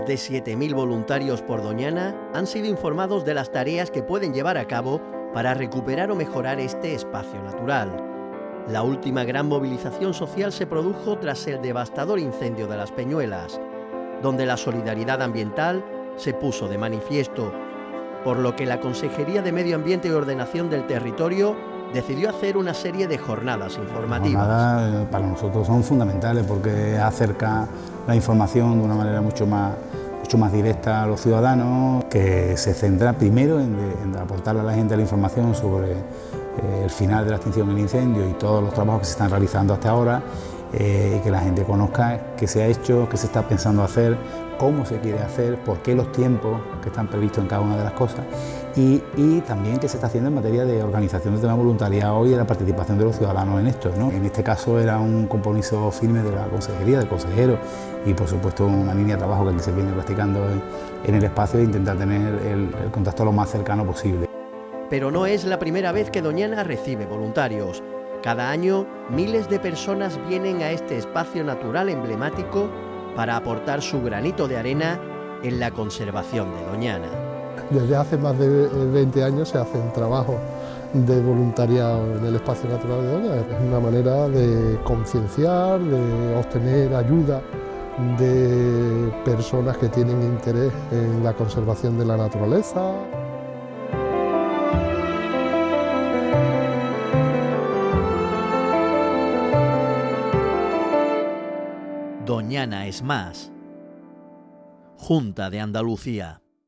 Más de 7.000 voluntarios por Doñana han sido informados de las tareas que pueden llevar a cabo para recuperar o mejorar este espacio natural. La última gran movilización social se produjo tras el devastador incendio de las Peñuelas, donde la solidaridad ambiental se puso de manifiesto, por lo que la Consejería de Medio Ambiente y Ordenación del Territorio decidió hacer una serie de jornadas informativas. Jornadas para nosotros son fundamentales porque acerca la información de una manera mucho más, mucho más directa a los ciudadanos, que se centra primero en, en aportarle a la gente la información sobre eh, el final de la extinción del incendio y todos los trabajos que se están realizando hasta ahora eh, y que la gente conozca qué se ha hecho, qué se está pensando hacer, cómo se quiere hacer, por qué los tiempos que están previstos en cada una de las cosas y, también qué se está haciendo en materia de organización de tema voluntariado y de la participación de los ciudadanos en esto. ¿no? En este caso era un compromiso firme de la consejería, del consejero y por supuesto una línea de trabajo que se viene practicando en, el espacio e intentar tener el contacto lo más cercano posible. Pero no es la primera vez que Doñana recibe voluntarios. Cada año, miles de personas vienen a este espacio natural emblemático para aportar su granito de arena en la conservación de Doñana. Desde hace más de 20 años se hace un trabajo de voluntariado en el espacio natural de Doñana. Es una manera de concienciar, de obtener ayuda de personas que tienen interés en la conservación de la naturaleza. Doñana es más. Junta de Andalucía.